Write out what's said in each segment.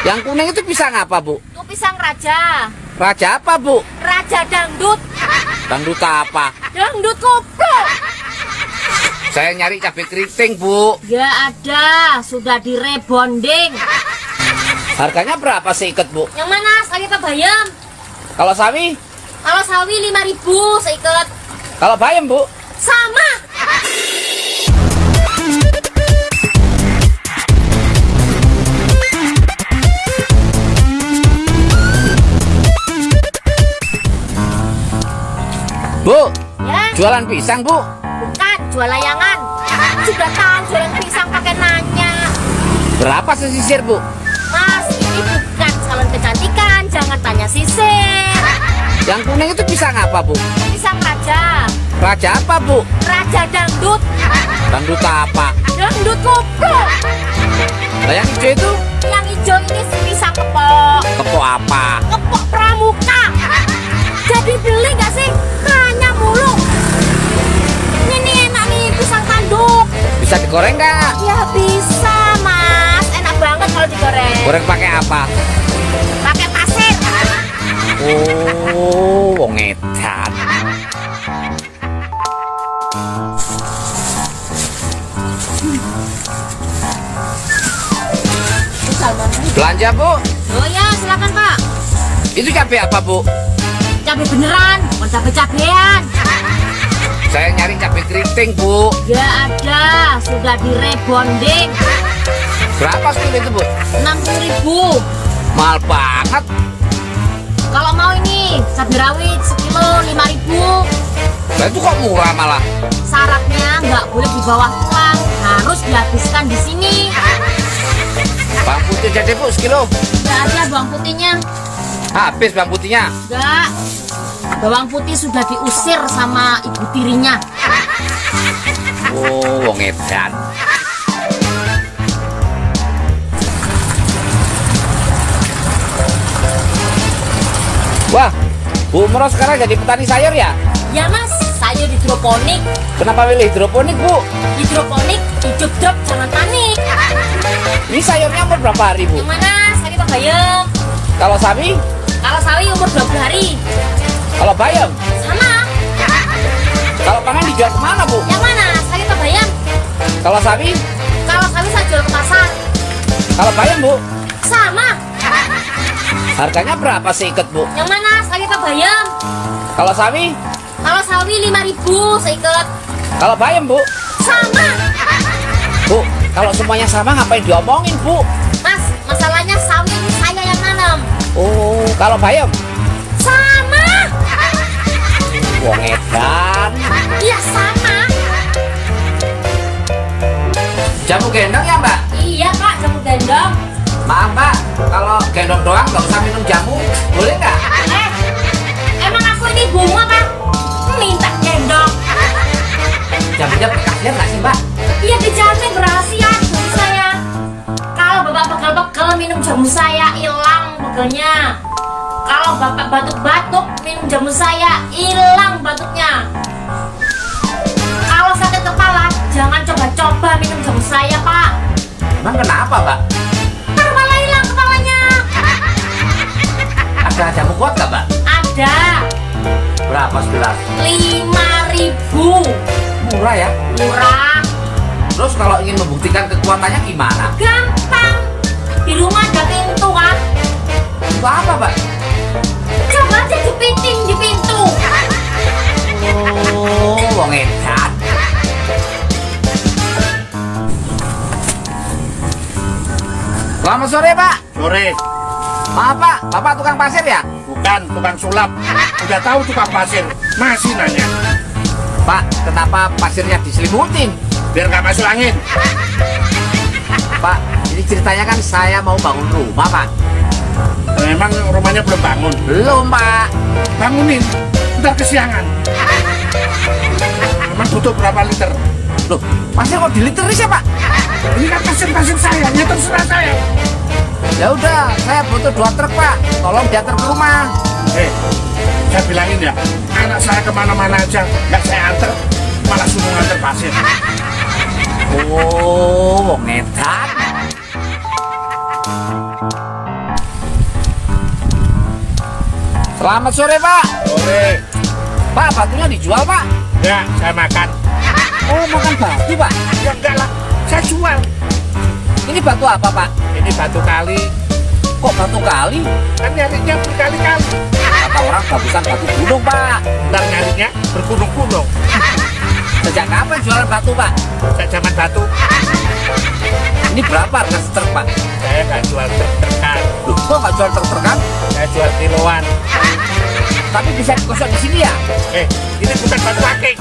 Yang kuning itu pisang apa, Bu? Itu pisang raja. Raja apa, Bu? Raja dangdut. Dangdut apa? Dangdut koplo. Saya nyari cabai keriting, Bu. Gak ada, sudah direbonding. Harganya berapa seikat, Bu? Yang mana? Sawi apa bayam? Kalau sawi? Kalau sawi 5000 seikat. Kalau bayam, Bu? Sama. Bu, Ya, jualan pisang, Bu. bukan jual layangan. Sudah tahu jualan pisang pakai nanya. Berapa sesisir, Bu? Mas, ini bukan salon kecantikan, jangan tanya sisir. Yang kuning itu pisang apa, Bu? Pisang raja, Raja apa, Bu? raja dangdut, Dangdut apa? dangdut koplo. Lah yang hijau itu Yang hijau ini pisang kepok, kepo apa? kepok pramuka. Jadi beli nggak sih? Digoreng nggak? Ya bisa mas, enak banget kalau digoreng. Goreng pakai apa? Pakai pasir. Oh, wong edan. Belanja, Bu. Oh ya, silakan pak. Itu cabai apa, Bu? Cabai beneran, bukan cabai cabean. Saya nyari cabai keriting, Bu. Gak ada, sudah direbonding. Berapa sekilo itu, Bu? 60 ribu. Mahal banget. Kalau mau ini, cabai rawit sekilo 5 ribu. Lah itu kok murah malah? Syaratnya nggak boleh di bawah tuang, harus dihabiskan di sini. Bawang putih jadi, Bu, sekilo. Nggak ada bawang putihnya, Habis bawang putihnya. nggak. Bawang putih sudah diusir sama ibu tirinya. Oh, wong edan. Wah, Bu Umroh sekarang jadi petani sayur ya? Ya mas, sayur hidroponik. Kenapa pilih hidroponik, Bu? Hidroponik, hidup drop, jangan panik. Ini sayurnya umur berapa hari, Bu? Yang mana? Sawi apa bayam? Kalau sawi, Kalau sawi umur 20 hari. Kalau bayam, Sama. kalau panen dijual ke mana, Bu? Yang mana? Sawi apa bayam? Kalau sawi, Kalau sawi saya jual ke pasar. kalau bayam, Bu, Sama. harganya berapa seikat, Bu? Yang mana? Sawi apa bayam? Kalau sawi, Kalau sawi 5000 seikat. kalau bayam, Bu, Sama. Bu, kalau semuanya sama ngapain diomongin, Bu? Mas, masalahnya sawi ini saya yang nanam. Oh, kalau bayam. Wong edan. Iya sama. Jamu gendong ya, Mbak? Iya pak, jamu gendong. Maaf mbak, kalau gendong doang nggak usah minum jamu, boleh nggak? Eh, emang aku ini bunga pak? Minta gendong. Jamunya bekasnya nggak sih mbak? Iya dijamin rahasia jamu saya. Kalau bapak pegel-pegel minum jamu saya hilang pegelnya. Kalau bapak batuk-batuk minum jamu saya hilang batuknya. Kalau sakit kepala jangan coba-coba minum jamu saya pak. Emang kenapa? Ntar malah hilang kepalanya. Ada jamu kuat nggak mbak? Ada Berapa sebelas? lima ribu Murah ya. murah. Terus kalau ingin membuktikan kekuatannya gimana? Gampang. Di rumah ada pintu kan? Itu apa mbak? Coba aja jepitin di pintu. Oh, wong edan. Selamat sore pak. Sore, Maaf pak, bapak tukang pasir ya? bukan tukang sulap. Udah tahu tukang pasir, masih nanya. Pak, kenapa pasirnya diselimutin? Biar nggak masuk angin. Pak, ini ceritanya kan saya mau bangun rumah pak. Memang rumahnya belum bangun. Belum pak. Bangunin, ntar kesiangan. Emang butuh berapa liter? Loh, pasir kok diliteris ya pak? Ini kan pasir-pasir saya, ya terserah saya. Ya udah, saya butuh dua truk pak. Tolong diantar ke rumah. Eh, saya bilangin ya, anak saya ke mana-mana aja, nggak saya anter, malah suruh nganter pasir. Oh, wong edan. Selamat sore Pak. Sore. Pak batunya dijual Pak. Ya, saya makan. Oh makan batu Pak. Ya enggak lah, saya jual. Ini batu apa Pak? Ini batu kali, Kok batu kali? kan nyarinya berkali-kali. Kata orang bagusan batu gunung Pak. Ntar nyarinya bergunung-gunung. Sejak kapan jualan batu Pak? Saya zaman batu, Ini berapa harga setrek Pak? saya nggak jual truk-trukan. Kok nggak jual truk-trukan? Saya jual kiloan. Tapi bisa digosok di sini ya? Eh, ini bukan batu akik.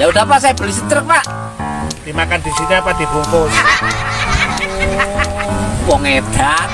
Ya udah Pak, saya beli setrek Pak. Dimakan di sini apa dibungkus? Wong edan.